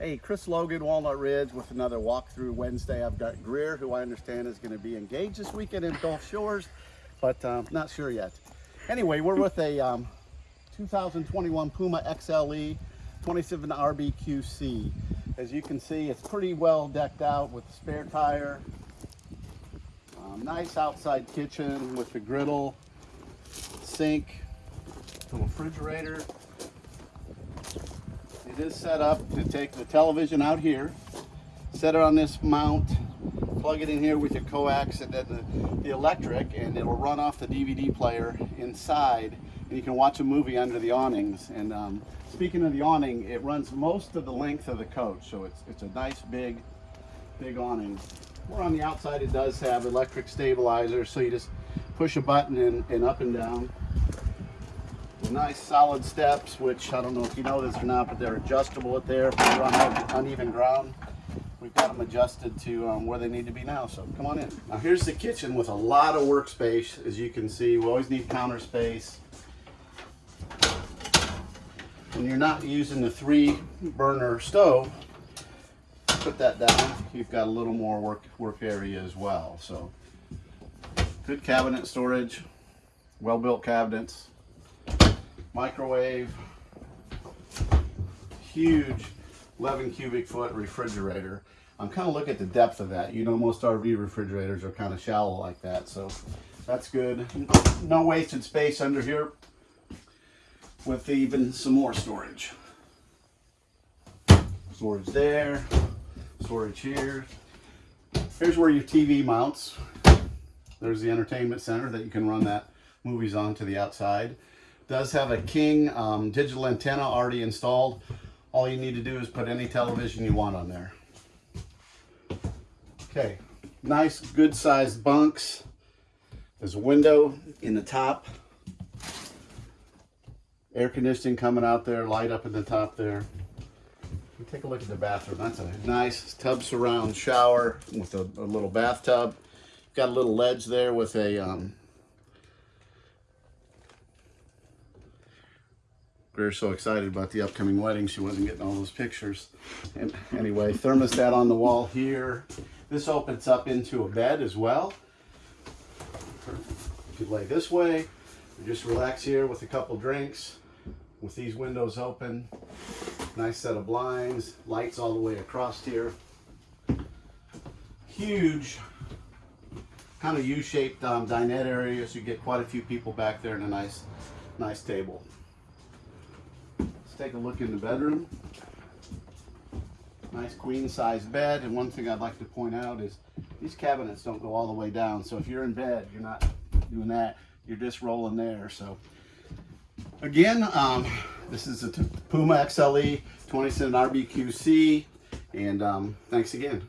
Hey, Chris Logan, Walnut Ridge with another walkthrough Wednesday. I've got Greer, who I understand is going to be engaged this weekend in Gulf Shores, but um, not sure yet. Anyway, we're with a um, 2021 Puma XLE 27 RBQC. As you can see, it's pretty well decked out with spare tire. Um, nice outside kitchen with the griddle, sink, the refrigerator, it is set up to take the television out here, set it on this mount, plug it in here with your coax and then the, the electric and it will run off the DVD player inside and you can watch a movie under the awnings. And um, speaking of the awning, it runs most of the length of the coach. So it's, it's a nice big, big awning. More on the outside, it does have electric stabilizer. So you just push a button and, and up and down nice solid steps, which I don't know if you know this or not, but they're adjustable at there if you're on uneven ground. We've got them adjusted to um, where they need to be now, so come on in. Now here's the kitchen with a lot of workspace. As you can see, we always need counter space. When you're not using the three burner stove, put that down. You've got a little more work, work area as well. So good cabinet storage, well-built cabinets microwave, huge 11 cubic foot refrigerator. I'm kind of looking at the depth of that. You know, most RV refrigerators are kind of shallow like that, so that's good. No wasted space under here with even some more storage. Storage there, storage here. Here's where your TV mounts. There's the entertainment center that you can run that movies on to the outside does have a King um, digital antenna already installed. All you need to do is put any television you want on there. Okay, nice good sized bunks. There's a window in the top. Air conditioning coming out there, light up in the top there. Take a look at the bathroom. That's a nice tub surround shower with a, a little bathtub. Got a little ledge there with a um, Greer's so excited about the upcoming wedding, she wasn't getting all those pictures. And anyway, thermostat on the wall here. This opens up into a bed as well. You could lay this way, or just relax here with a couple drinks, with these windows open. Nice set of blinds, lights all the way across here. Huge kind of U-shaped um, dinette area, so you get quite a few people back there and a nice, nice table take a look in the bedroom. Nice queen size bed. And one thing I'd like to point out is these cabinets don't go all the way down. So if you're in bed, you're not doing that. You're just rolling there. So again, um, this is a Puma XLE 27 RBQC. And um, thanks again.